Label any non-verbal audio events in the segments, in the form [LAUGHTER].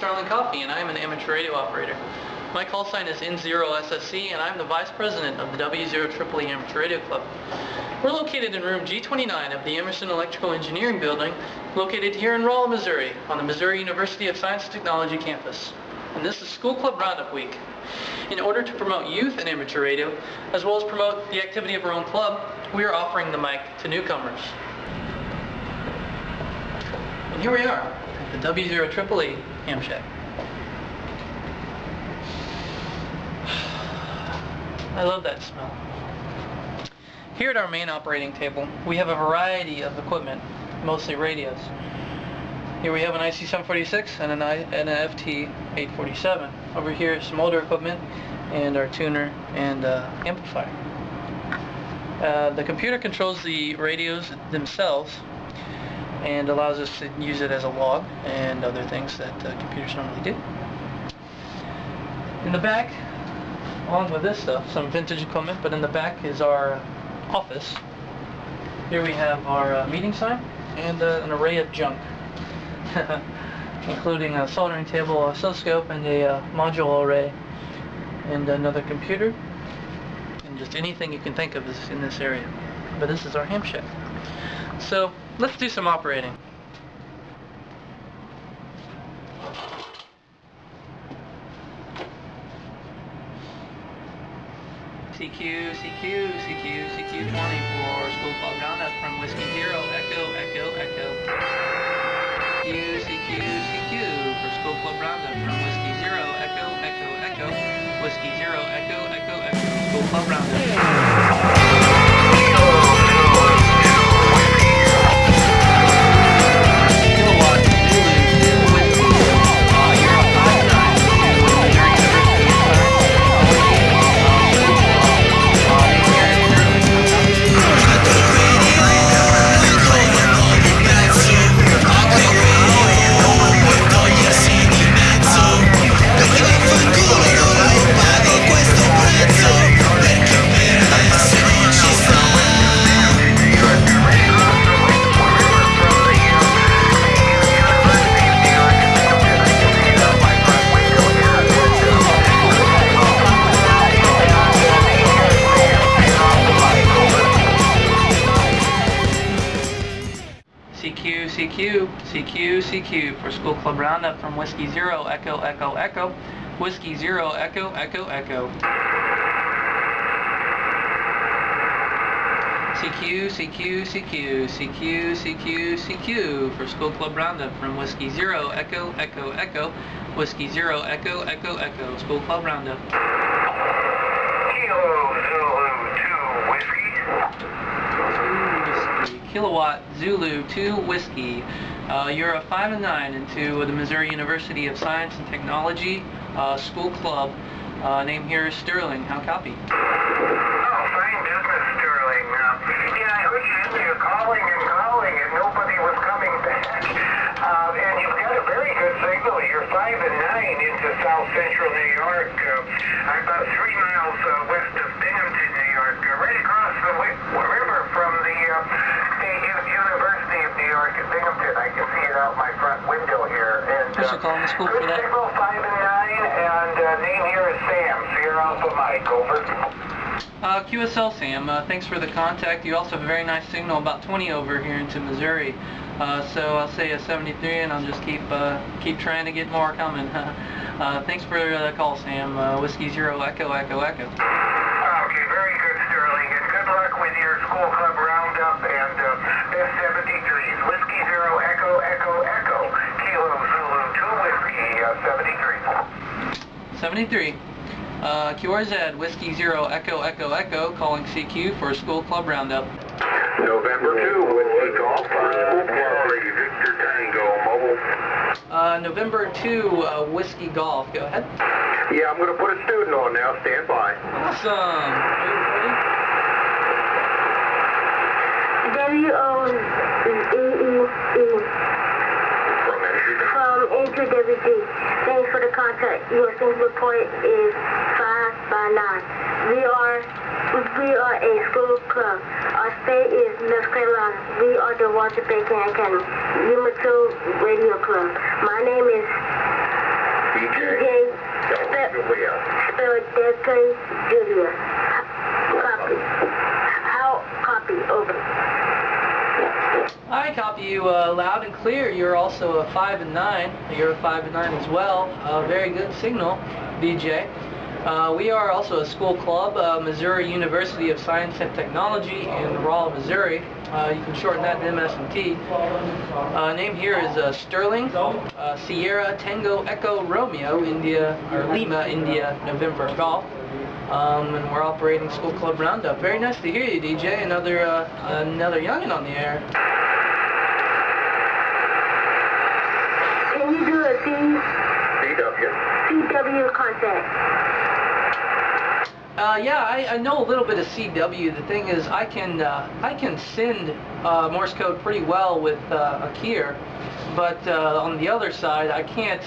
Sterling Coffee, and I am an amateur radio operator. My call sign is N0SSC, and I'm the Vice President of the W0EEE Amateur Radio Club. We're located in room G29 of the Emerson Electrical Engineering Building, located here in Rolla, Missouri, on the Missouri University of Science and Technology campus. And this is School Club Roundup Week. In order to promote youth in amateur radio, as well as promote the activity of our own club, we are offering the mic to newcomers. And here we are, at the W0EEE I love that smell. Here at our main operating table, we have a variety of equipment, mostly radios. Here we have an IC746 and an, I, and an FT847. Over here is some older equipment and our tuner and uh, amplifier. Uh, the computer controls the radios themselves and allows us to use it as a log and other things that uh, computers normally do. In the back, along with this stuff, some vintage equipment, but in the back is our office. Here we have our uh, meeting sign and uh, an array of junk, [LAUGHS] including a soldering table, a oscilloscope, and a uh, module array, and another computer, and just anything you can think of is in this area. But this is our ham shack. So let's do some operating. CQ, CQ, CQ, CQ 20 for School Club Roundup from Whiskey Zero, Echo, Echo, Echo. CQ, CQ, CQ for School Club Roundup from Whiskey Zero, Echo, Echo, Echo. Whiskey Zero, Echo, Echo, Echo. School Club Roundup. CQ, CQ, CQ, CQ for School Club Roundup from Whiskey Zero, Echo, Echo, Echo. Whiskey Zero, Echo, Echo, Echo. CQ, CQ, CQ, CQ, CQ, CQ for School Club Roundup from Whiskey Zero, Echo, Echo, Echo. Whiskey Zero, Echo, Echo, Echo. School Club Roundup. Kilo Zulu 2 Whiskey. Whiskey. Kilowatt Zulu 2 Whiskey. Uh, you're a 5 and 9 into the Missouri University of Science and Technology uh, School Club. Uh, name here is Sterling. How copy? Oh, fine business, Sterling. Yeah, I heard you, you're calling and calling and nobody was coming back. Uh, and you've got a very good signal. You're 5 and 9 into south central New York. Uh, about three miles west of Binghamton, New York. Uh, right across the wi- river from the uh, State U- University of New York Binghamton. I can see it out my front window here. And, you calling the school for that? signal, 5 and 9, and uh, name here is Sam. So you're off the mic. Over. Uh, QSL Sam, uh, thanks for the contact. You also have a very nice signal about 20 over here into Missouri. Uh, so I'll say a 73 and I'll just keep uh, keep trying to get more coming. [LAUGHS] uh, thanks for the call Sam. Uh, Whiskey Zero Echo Echo Echo. Okay, very good, Sterling, and good luck with your school club roundup and uh, best 73s. Whiskey Zero Echo Echo Echo Kilo Zulu 2 Whiskey uh, 73. 73. Uh, QRZ Whiskey Zero Echo Echo Echo calling CQ for School Club Roundup. November 2 Whiskey Golf for school club ready. Victor Tango Mobile. Uh, November 2 uh, Whiskey Golf. Go ahead. Yeah, I'm going to put a student on now. Stand by. Awesome. Ready? W-O-E-E-E From Energy from NQWG. Thanks for the contact. Your single point is 5 by 9. We are, we are a school club. Our state is North Carolina. We are the Walter Bacon Academy. Yuma 2 Radio Club. My name is DJ, spell, spell Delta Julia. Copy. How copy over. I copy you uh, loud and clear. You're also a 5 and 9. You're a 5 and 9 as well. A very good signal, DJ. Uh, we are also a school club, uh, Missouri University of Science and Technology in Rolla, Missouri. Uh, you can shorten that to MS&T. Uh, name here is uh, Sterling, uh, Sierra Tango Echo Romeo, India, or Lima, India, November Golf. Um, and we're operating School Club Roundup. Very nice to hear you, DJ. Another uh, another youngin on the air. Can you do a C, CW. CW contact? Uh, yeah, I, I know a little bit of CW. The thing is, I can uh, I can send uh, Morse code pretty well with uh, a keyer, but uh, on the other side, I can't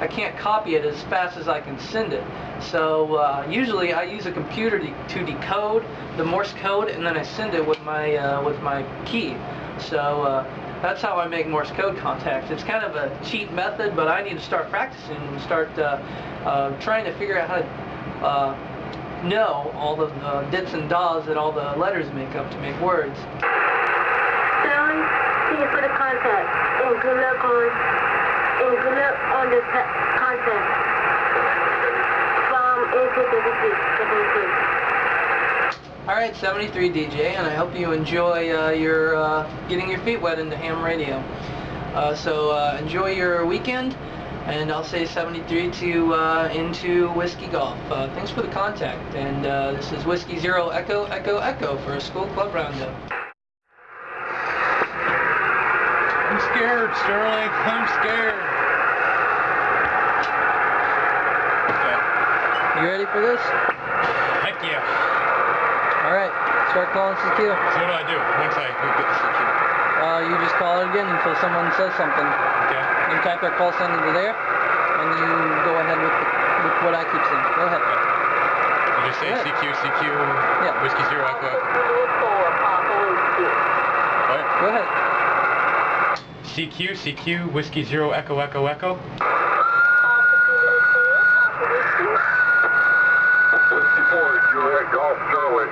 I can't copy it as fast as I can send it. So uh, usually, I use a computer to, to decode the Morse code, and then I send it with my uh, with my key. So. Uh, that's how I make Morse code contacts. It's kind of a cheat method, but I need to start practicing and start uh, uh, trying to figure out how to uh, know all the dits and das that all the letters make up to make words. Sterling, see you for the contact. Good luck on, and good luck on the ta- contact. From AK-36, All right, 73 DJ, and I hope you enjoy uh, your uh, getting your feet wet into ham radio. Uh, so uh, enjoy your weekend, and I'll say 73 to uh, into whiskey golf. Uh, thanks for the contact, and uh, this is whiskey zero echo echo echo for a school club roundup. I'm scared, Sterling. [LAUGHS] I'm scared. Okay. You ready for this? Heck yeah. All right, start calling CQ. So what do I do once I get the CQ? Uh, you just call it again until someone says something. Okay. You type their call sign into there, and you go ahead with, the, with what I keep saying. Go ahead. You just say Good. CQ, CQ, Yeah. whiskey zero echo. What? Go ahead. CQ, CQ, whiskey zero echo echo echo. Fifty-four, Juliet Golf Charlie.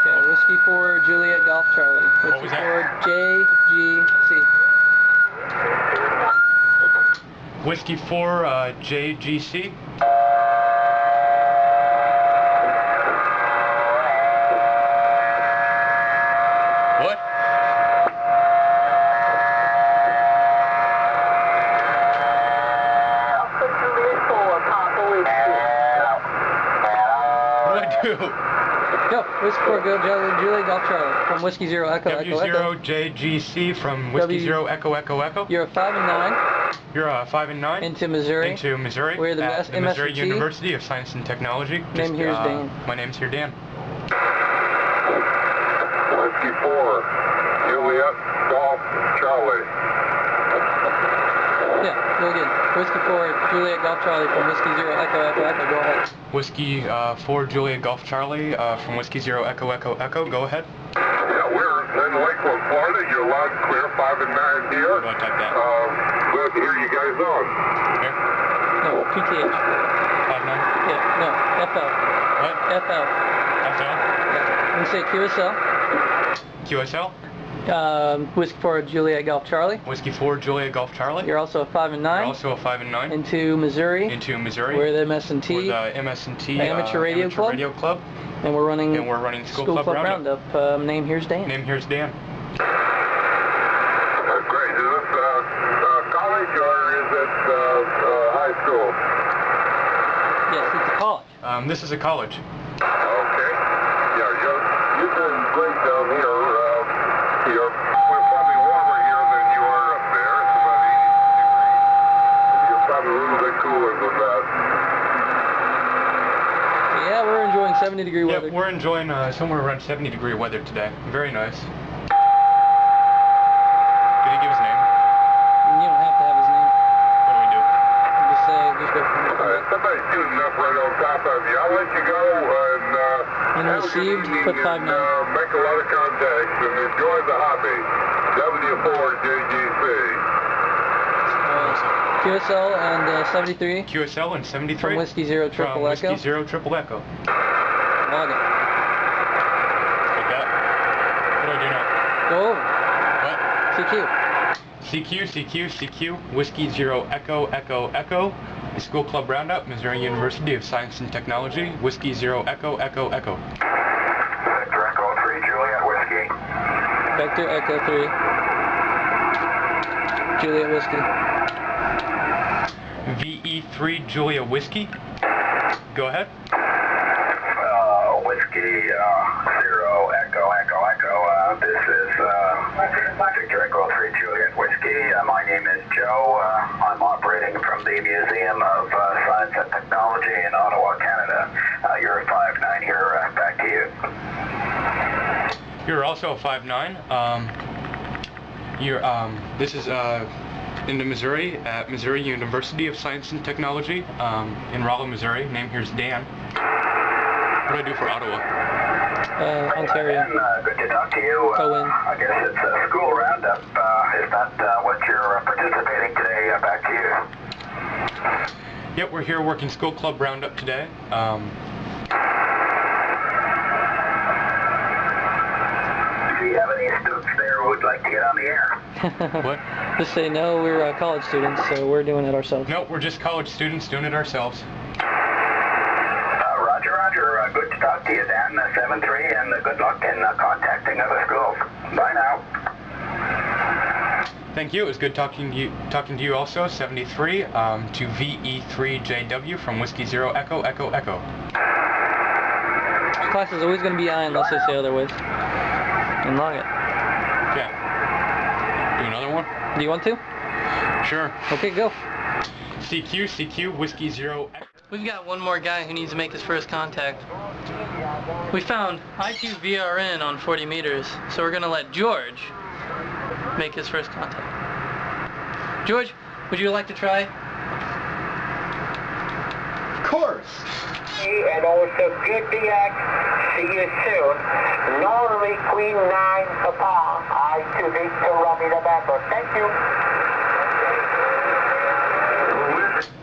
Okay, Whiskey 4, Juliet Golf Charlie. What Whiskey was that? 4, JGC. Whiskey four, uh, JGC. What? What do I do? Go, Whiskey 4, go, Juliet, Juliet Golf Charlie. From Whiskey 0, Echo, W Echo, zero Echo. JGC from whiskey W- zero echo echo echo. You're a 5 and 9 You're uh, five and nine. into Missouri. into Missouri. We're the at the Missouri University of Science and Technology. Name here is uh, Dan. My name's here Dan. Whiskey four, Juliet Golf Charlie. Yeah, go again. Whiskey 4, Juliet Golf Charlie from Whiskey 0, Echo, Echo, Echo. Go ahead. Whiskey uh, four Juliet Golf Charlie uh, from Whiskey Zero Echo Echo Echo. Go ahead. Yeah, we're in Lakeland, Florida. You're loud and clear, five and nine How here. do I type that? Um, glad to hear you guys on. Here. No, PTH. Five nine. Yeah, no, FL. What? FL. FL. Yeah. And say QSL. QSL. Um, Whiskey 4, Juliet Golf Charlie. Whiskey four Juliet Golf Charlie. You're also a 5 and We're 9 also a five and nine. into Missouri. into Missouri. We're the MS&T. We're the MS&T Amateur uh, Radio Amateur Club. Radio Club. And we're running And we're running School, School Club, Club Roundup. Roundup. Um, name here's Dan. Name here's Dan. Uh, great. Is this uh, uh, college or is it uh, uh, high school? Yes, it's a college. Um, this is a college. Okay. Yeah, you're, you're doing great down here. Uh, you're we're probably warmer here than you are up there. It's about 80 degrees. You're probably a little bit cooler than that. Yeah, we're enjoying 70 degree Yeah, weather. we're enjoying uh, somewhere around 70 degree weather today. Very nice. Did he give his name? You don't have to have his name. What do we do? Just say, just go. Uh, somebody's shooting up right on top of you. I'll let you go and uh, And have a good received, put five and uh, make a lot of contacts and enjoy the hobby. W4JGC. Uh, QSL and uh, 73 QSL and 73. from Whiskey Zero Triple from Echo. Whiskey Zero Triple Echo. Log it. Like that. What do I do now? Go over. What? CQ. CQ, CQ, CQ, Whiskey Zero Echo Echo Echo. The School Club Roundup, Missouri University of Science and Technology. Whiskey Zero Echo Echo Echo. Victor Echo 3 Juliet Whiskey. Victor Echo 3. Juliet Whiskey. VE3 Julia Whiskey. Go ahead. Uh, uh, Echo Echo Echo. Uh, this is uh, Victor Echo 3 Juliet Whiskey. Uh, my name is Joe. I'm operating from the Museum of Science and Technology in Ottawa, Canada. You're a 5'9 here. Uh, back to you. You're also a 5'9". Um, you're, um, this is uh, in the Missouri, at Missouri University of Science and Technology um, in Rolla, Missouri. Name here's Dan. What do I do for Ottawa? Uh, Ontario. Dan, uh, good to talk to you. Uh, Cohen. I guess it's a school roundup. Uh, is that uh, what you're uh, participating today? Uh, back to you. Yep, we're here working School Club Roundup today. Um, Do you have any students there who would like to get on the air? [LAUGHS] what? Just say no, we're uh, college students, so we're doing it ourselves. No, we're just college students doing it ourselves. Uh, Roger, Roger. Uh, good to talk to you, Dan. Uh, 7-3, and uh, in uh, contacting other schools. Bye now. Thank you. It was good talking to you, talking to you also, 73, um, to VE3JW from Whiskey Zero Echo Echo Echo. This class is always going to be I unless they say otherwise. And log it. Okay. Do another one? Do you want to? Sure. Okay, go. CQ, CQ, Whiskey Zero We've got one more guy who needs to make his first contact. We found I2VRN on 40 meters, so we're going to let George make his first contact. George, would you like to try? Of course. And also PPX, see you soon. Norway Queen 9 Papa, I to Victor Robbie November. Thank you.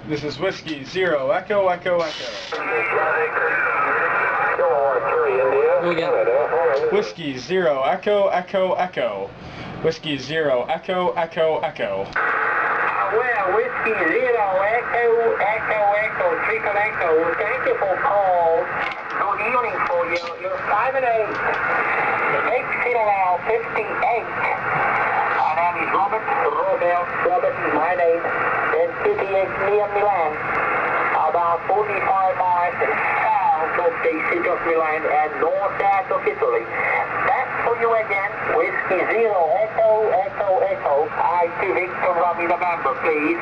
This is Whiskey Zero Echo Echo Echo. Go again. Whiskey Zero Echo Echo Echo. Whiskey Zero Echo Echo Echo. Ah, well, Whiskey Zero Echo Echo Echo Triple Echo. Thank you for call. Good evening for you. You're 5 and 8. 8 Citadel 58. My name is Robert. Robert. Robert is my name. And 58 near Milan. About 45 miles south of the city of Milan and north-south of Italy. Back for you again. Whiskey Zero Echo Echo Echo. I to Victor Robbie November, please.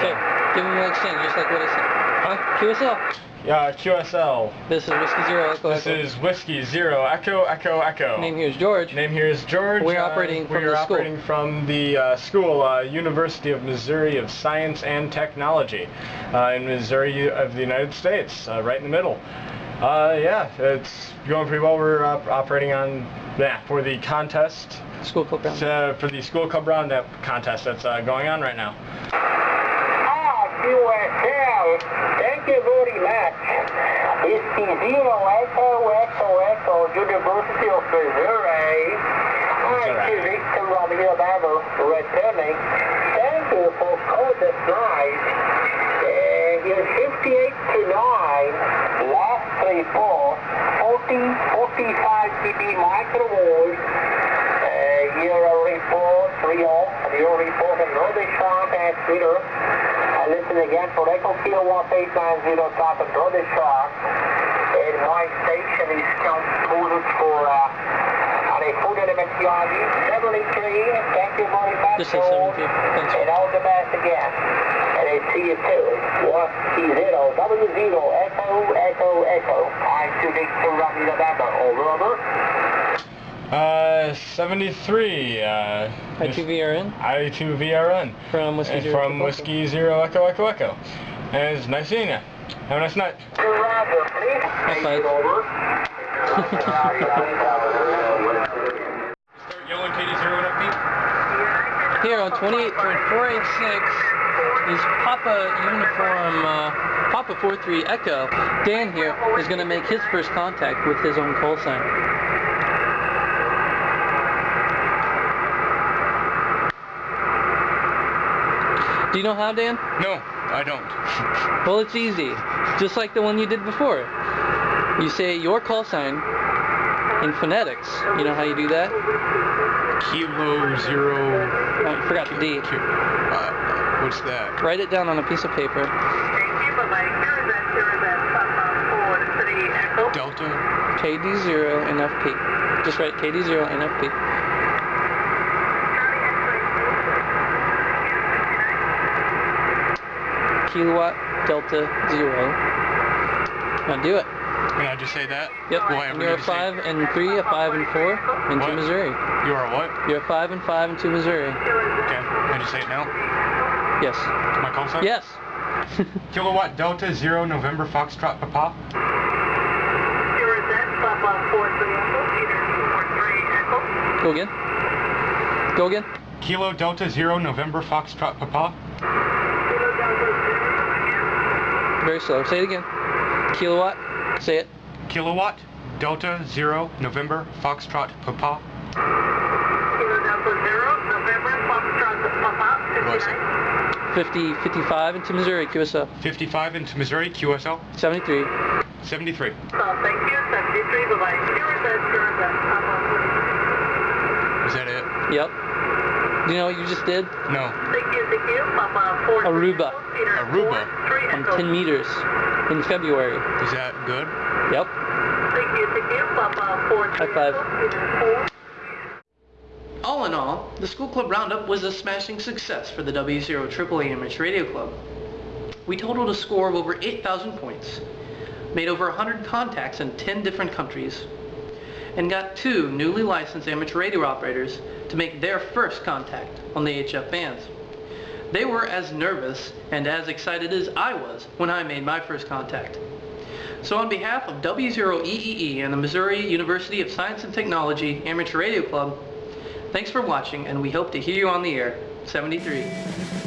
Say, give him an exchange, just like what I said. Huh? QSL. Uh, QSL. This is Whiskey Zero Echo This Echo. is Whiskey Zero Echo Echo Echo. Name here is George. Name here is George. We're Uh, operating from we are the school. operating from the uh, school, uh, University of Missouri of Science and Technology, uh, in Missouri of the United States, uh, right in the middle. Uh, yeah, it's going pretty well. We're op- operating on yeah for the contest, School Club Round. uh, for the school club roundup contest that's uh, going on right now. Ah, thank you very much. Whiskey Zero Echo Echo Echo University of Missouri. Hi to Victor Robbie November returning. Thank you for calling us night. Uh, you're 58 to 9. Last report, 40, 45 dB microwatt. Uh, your report, real, your report, another shot at Twitter. Listen again for Echo Kilowatt 890 top another shot. And my station is composed for uh, on a food element CRV 73. Thank you very much. Say George. 72. Thanks. And all the best again. And I see you too. One zero W zero Echo Echo Echo. I to Victor Robbie November. Over over. Uh, 73. Uh, I2VRN I2VRN. from Whiskey And Zero from Echo. Whiskey Zero Echo Echo Echo. And it's nice seeing you. Have a nice night. Roger, please. High five. Over. Start yelling [LAUGHS] Katie Zero and upbeat. Here on 28.486 is Papa Uniform, uh, Papa 43 Echo. Dan here is going to make his first contact with his own call sign. Do you know how, Dan? No, I don't. Well, it's easy. Just like the one you did before. You say your call sign in phonetics. You know how you do that? Kilo zero. Oh, you forgot the D. Uh, what's that? Write it down on a piece of paper. Delta. KD0 NFP. Just write KD0 NFP. Kilowatt Delta Zero. Now do it. Can I just say that? Yep. Will I ever You're a to say- five and three, a five and four into What? Missouri. You are what? You're a five and five and two Missouri. Okay. Can I just say it now? Yes. My call sign? Yes. [LAUGHS] Kilowatt Delta Zero November Foxtrot Papa. Go again. Go again. Kilo Delta Zero November Foxtrot Papa. Very slow. Say it again. Kilowatt. Say it. Kilowatt Delta Zero November Foxtrot Papa. What was it? 50, 55 into Missouri. QSL. 55 into Missouri QSL. 73. 73. Oh, thank you, 73, bye-bye. Is that it? Yep. Do you know what you just did? No. Thank you, thank you, Papa. Aruba. Aruba. On 10 meters in February. Is that good? Yep. High five. All in all, the School Club Roundup was a smashing success for the W0 AAA Amateur Radio Club. We totaled a score of over 8,000 points, made over 100 contacts in 10 different countries, and got two newly licensed amateur radio operators to make their first contact on the HF bands. They were as nervous and as excited as I was when I made my first contact. So on behalf of W0EEE and the Missouri University of Science and Technology Amateur Radio Club, thanks for watching and we hope to hear you on the air. 73.